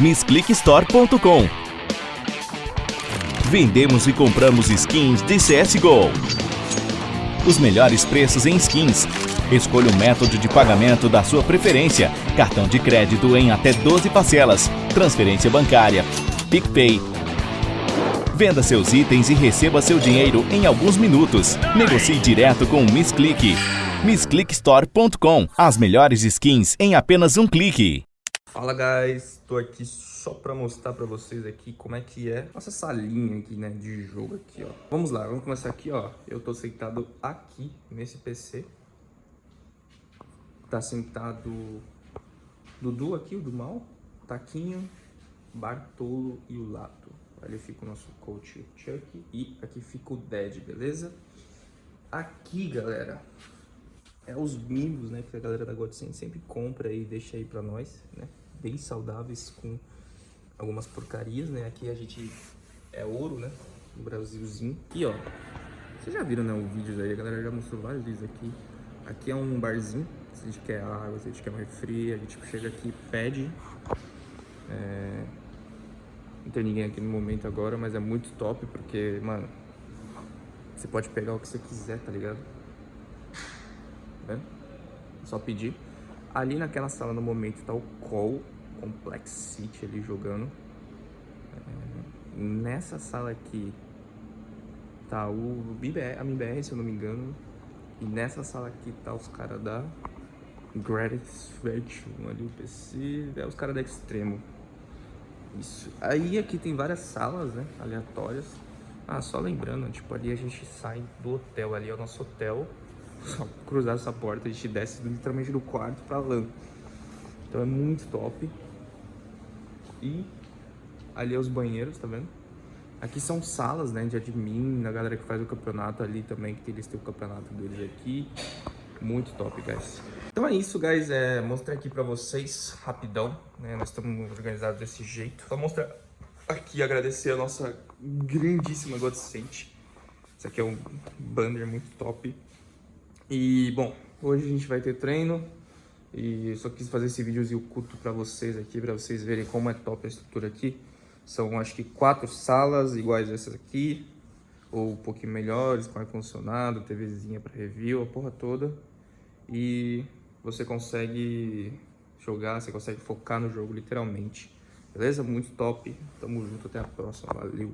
MissClickStore.com Vendemos e compramos skins de CSGO. Os melhores preços em skins. Escolha o método de pagamento da sua preferência. Cartão de crédito em até 12 parcelas. Transferência bancária. PicPay, Venda seus itens e receba seu dinheiro em alguns minutos. Negocie direto com o Miss Click. MissClickStore.com As melhores skins em apenas um clique. Fala guys, tô aqui só pra mostrar pra vocês aqui como é que é nossa salinha aqui, né, de jogo aqui, ó. Vamos lá, vamos começar aqui, ó. Eu tô sentado aqui nesse PC. Tá sentado Dudu aqui, o do mal, Taquinho, Bartolo e o Lato. Ali fica o nosso coach Chuck e aqui fica o Dead, beleza? Aqui, galera, é os mimos, né, que a galera da Godsend sempre compra e deixa aí pra nós, né? Bem saudáveis com algumas porcarias, né? Aqui a gente é ouro, né? No Brasilzinho. Aqui, ó. Vocês já viram, né, o vídeo aí, a galera já mostrou vários vídeos aqui. Aqui é um barzinho, se a gente quer água, se a gente quer um refri, a gente chega aqui e pede. É... Não tem ninguém aqui no momento agora, mas é muito top, porque, mano, você pode pegar o que você quiser, tá ligado? Né? Só pedir. Ali naquela sala no momento tá o Call Complex City ali jogando. É, nessa sala aqui tá o BBR, a MBR, se eu não me engano. E nessa sala aqui tá os caras da Gratix Virtual ali, o PC, é os caras da Extremo. Isso. Aí aqui tem várias salas, né, aleatórias. Ah, só lembrando, tipo, ali a gente sai do hotel, ali é o nosso hotel. Só cruzar essa porta, a gente desce literalmente do quarto pra lã. Então é muito top. E ali é os banheiros, tá vendo? Aqui são salas, né, de admin, da galera que faz o campeonato ali também, que eles têm o campeonato deles aqui. Muito top, guys. Então é isso, guys. É, mostrei aqui pra vocês, rapidão, né? Nós estamos organizados desse jeito. Só mostrar aqui, agradecer a nossa grandíssima Godsent. Isso aqui é um banner muito top. E, bom, hoje a gente vai ter treino. E só quis fazer esse videozinho curto pra vocês aqui, pra vocês verem como é top a estrutura aqui. São, acho que, quatro salas iguais a essas aqui. Ou um pouquinho melhores, com ar-condicionado, TVzinha pra review, a porra toda. E você consegue jogar, você consegue focar no jogo, literalmente. Beleza? Muito top. Tamo junto, até a próxima. Valeu!